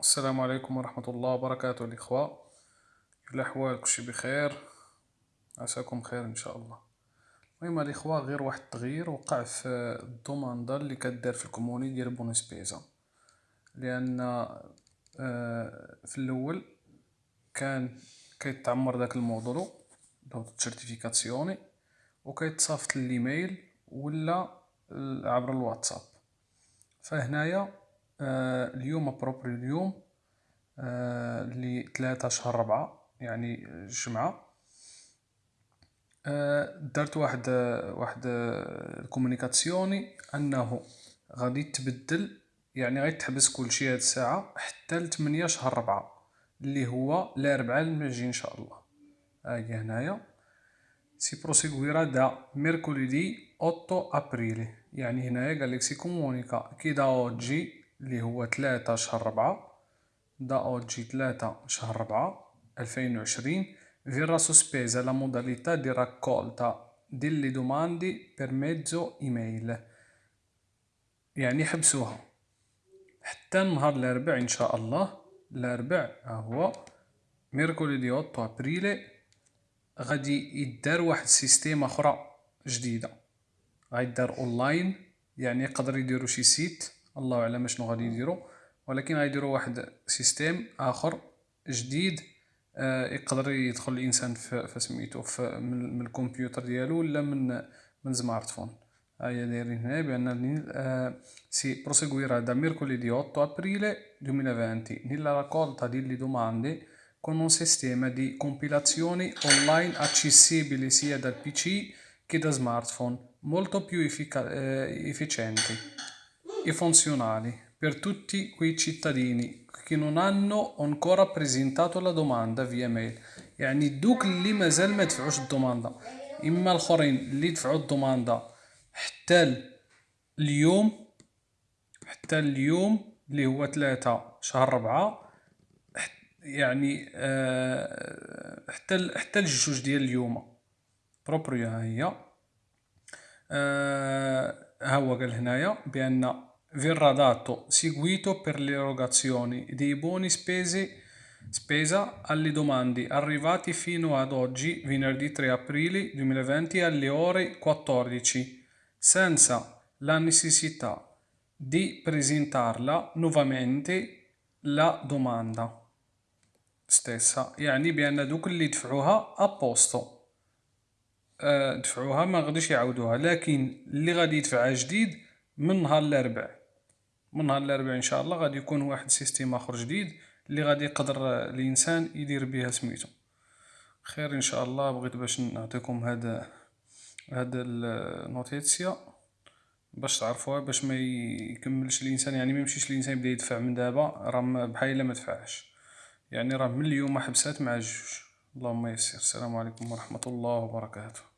السلام عليكم ورحمة الله وبركاته الإخوة. كيف الأحوال كلشي بخير؟ عساكم بخير إن شاء الله. المهم الإخوة غير واحد التغيير وقع في ال domanda اللي كدار في ال comune ديال bonus spesa. لأن آه، في الأول كان كيتعمر داك الموضوع autocertificazione وكيتصافط الايميل ولا عبر الواتساب. فهنايا اليوم proprio اليوم آه، اللي ثلاثة شهر ربعة يعني الجمعة آه، درت واحد واحد ال comunicazione أنه غادي تبدل يعني غادي تحبس كلشي هاد الساعة حتى لثمنية شهر ربعة اللي هو الاربعاء المجي إن شاء الله. هاهي هنايا. si proseguirà da mercoledì otto aprile يعني هنايا قالك si comunica che da oggi اللي هو تلاتة شهر ربعة da oggi تلاتة شهر ربعة ألفين وعشرين. Verrà sospesa la modalità di raccolta delle domande per mezzo email. يعني حبسوها. حتى نهار الأربع إن شاء الله. الأربع هو mercoledì 8 aprile غادي يدار واحد ال système أخرى جديدة. غيدار أونلاين. يعني يقدر يديرو شي site. الله أعلم شنو غادي يديروا ولكن غيديروا واحد système آخر جديد آه، يقدر يدخل الإنسان في سميتو من, الكمبيوتر ديالو ولا من من smartphone. ها هي دايرين هنا بأن آه، si proseguirà da mercoledì 8 aprile 2020 nella raccolta ديال le domande con un sistema di compilazione online accessibile sia dal PC che da smartphone, molto più effic- efficiente. E funzionali per tutti quei cittadini che non hanno ancora presentato la domanda via mail. يعني دوك اللي مازال ما دفعوش الدوماندا اما الاخرين اللي دفعوا الدوماندا حتى اليوم حتى اليوم اللي هو ثلاثة شهر ربعة يعني آه حتى حتى الجوج ديال اليوم بروبريا ها هي آه ها هو قال هنايا بان verrà dato seguito per l'erogazione dei buoni spese, spesa alle domande arrivati fino ad oggi, venerdì 3 aprile 2020 alle ore 14, senza la necessità di presentarla nuovamente la domanda stessa يعني بأن دوك اللي دفعوها أبوستو دفعوها ما غاديش يعاودوها لكن اللي غادي يدفعها جديد من نهار الاربعاء من نهار الأربعاء إن شاء الله غادي يكون واحد système آخر جديد اللي غادي يقدر الإنسان يدير بها سميتو. خير إن شاء الله بغيت باش نعطيكم هذا هذا النوتيسيا باش تعرفوها باش ما يكملش الإنسان يعني ما يمشيش الإنسان يبدأ يدفع من دابا راه بحال ما دفعش يعني راه من اليوم حبسات مع الجوج اللهم يسر. السلام عليكم ورحمة الله وبركاته.